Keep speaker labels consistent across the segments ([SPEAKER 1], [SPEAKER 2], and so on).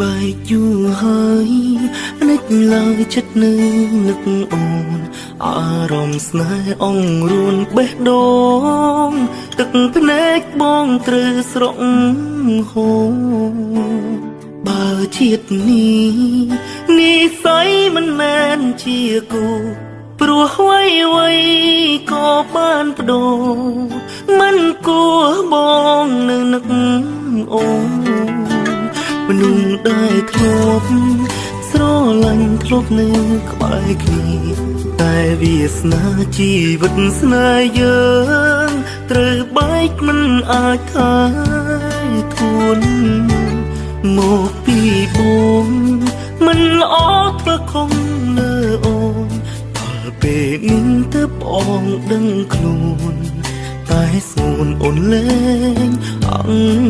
[SPEAKER 1] បែកយូរហើយនឹកឡើយចិត្តនៅនឹកអូនអារម្មណ៍ស្នេហ៍អងរួនបេះដូងទឹកភ្នែកបងត្រូវស្រក់ហូរបើជាតិនេះនិស័យមិនមែនជាគូព្រោះអ្វីអ្វីក៏បានបដូរមិនគួរបងនៅនឹកអូន មនុស្សដែលធ្លាប់ស្រឡាញ់ធ្លាប់នៅក្បែរគ្នាតែវាសនាជីវិតស្នេហ៍យើងត្រូវបែកមិនអាចថាធួនមកពីបងមិនល្អធ្វើខំលើអូនដល់ពេលនេះទៅបងដឹងខ្លួនតែស្ងួនអូនលែងអង្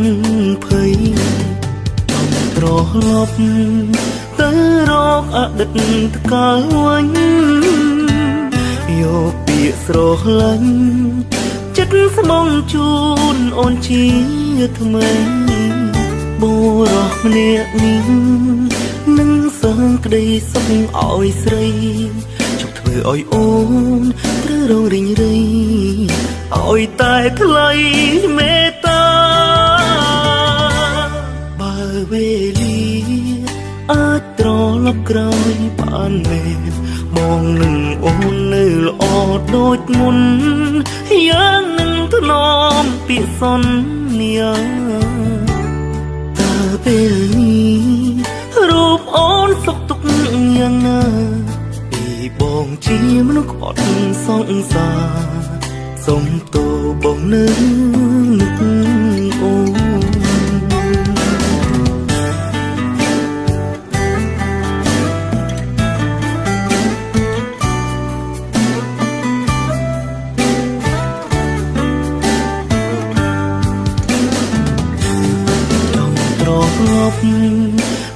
[SPEAKER 1] ត្រឡប់ទៅរកអតីតកាលវិញយកពាក្យស្រឡាញ់ចិត្តស្មងជូនអូនជាថ្មីបុរសម្នាក់នេះនឹងសងក្តីសុខឲ្យស្រីជប់ធ្វើឲ្យអូនត្រូវរងរិញរៃឲ្យតែថ្លៃមេត្បានមែនបងនឹងអូននៅល្អដូចមុនយ៉ាងនឹងធ្នមពាក្យសន្យាតើពេលនេះរូបអូនសុខទុក្ខយ៉ាងណាពីបងជាមនុស្សក្បត់សង្សារសុំតូបងនៅនឹ ប់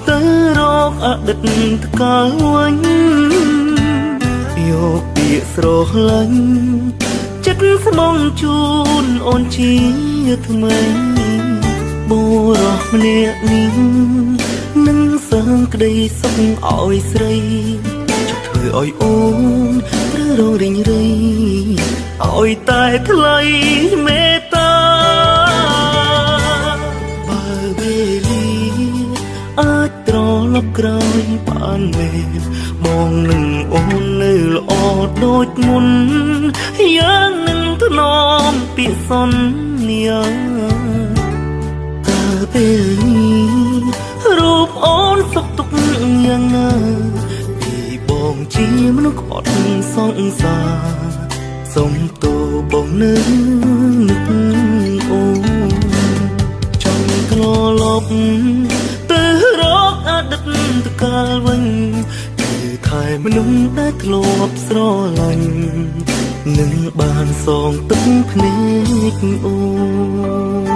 [SPEAKER 1] ទៅរកអតីតកាលវិញយកពាក្យស្រឡាញ់ចិត្តស្មងជូនអូនជាថ្មីបុរសម្នាក់នេះនឹងសងក្តីសុខឲ្យស្រីជប់ធ្វើឲ្យអូនត្រូវរងរិញរៃឲ្យតែថ្លៃមេត្តា អាចត្រឡប់ក្រោយបានមែនមកនឹងអូននៅល្អដូចមុនយ៉ាងនឹងធ្នមពាក្យសន្យាតើពេលនេះរូបអូនសុខទុក្ខយ៉ាងណាពីបងជាមនុស្សក្បត់សង្សារសុំតូបងនៅនឹកអូនចង់ត្រឡប់ទៅរកអតីតកា លវិញគឺថែមនុស្សដែលធ្លាប់ស្រឡាញ់នឹងបានសងទឹកភ្នែកអូន